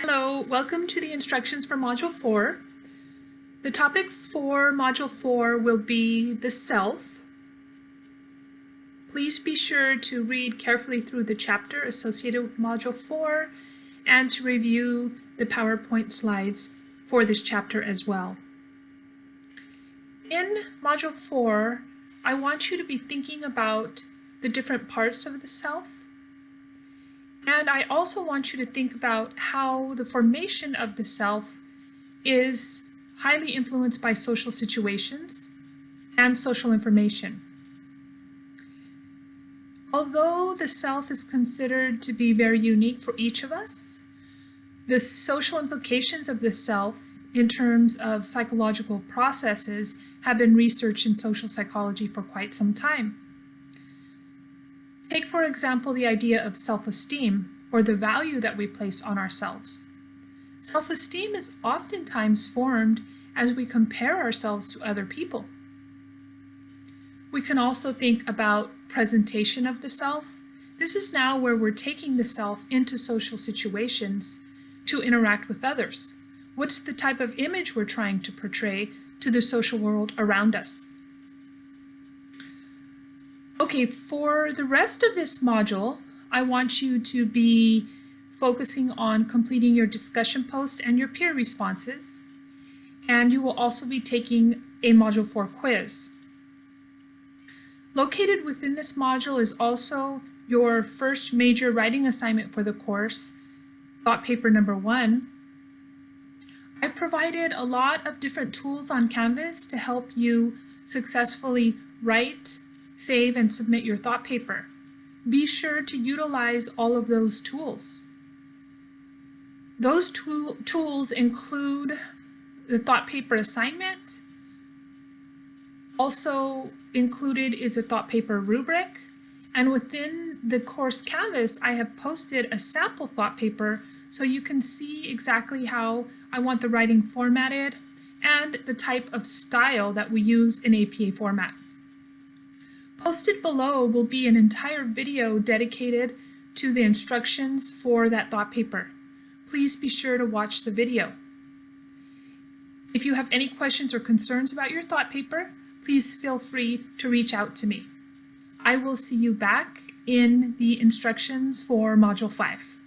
Hello, welcome to the instructions for Module 4. The topic for Module 4 will be the self. Please be sure to read carefully through the chapter associated with Module 4 and to review the PowerPoint slides for this chapter as well. In Module 4, I want you to be thinking about the different parts of the self. And I also want you to think about how the formation of the self is highly influenced by social situations and social information. Although the self is considered to be very unique for each of us, the social implications of the self in terms of psychological processes have been researched in social psychology for quite some time. Take, for example, the idea of self-esteem, or the value that we place on ourselves. Self-esteem is oftentimes formed as we compare ourselves to other people. We can also think about presentation of the self. This is now where we're taking the self into social situations to interact with others. What's the type of image we're trying to portray to the social world around us? Okay, for the rest of this module, I want you to be focusing on completing your discussion post and your peer responses. And you will also be taking a Module 4 quiz. Located within this module is also your first major writing assignment for the course, thought paper number one, I provided a lot of different tools on Canvas to help you successfully write, save, and submit your thought paper. Be sure to utilize all of those tools. Those tool tools include the thought paper assignment. Also included is a thought paper rubric. And within the course Canvas, I have posted a sample thought paper so you can see exactly how I want the writing formatted and the type of style that we use in APA format. Posted below will be an entire video dedicated to the instructions for that thought paper. Please be sure to watch the video. If you have any questions or concerns about your thought paper, please feel free to reach out to me. I will see you back in the instructions for Module 5.